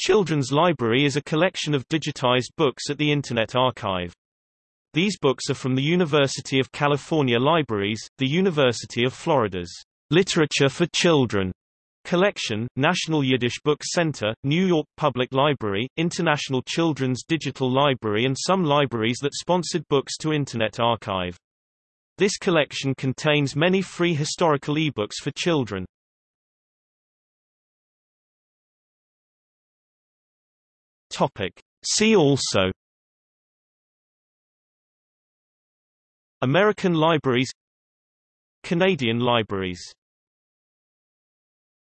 Children's Library is a collection of digitized books at the Internet Archive. These books are from the University of California Libraries, the University of Florida's Literature for Children Collection, National Yiddish Book Center, New York Public Library, International Children's Digital Library and some libraries that sponsored books to Internet Archive. This collection contains many free historical ebooks for children. Topic. See also American libraries Canadian libraries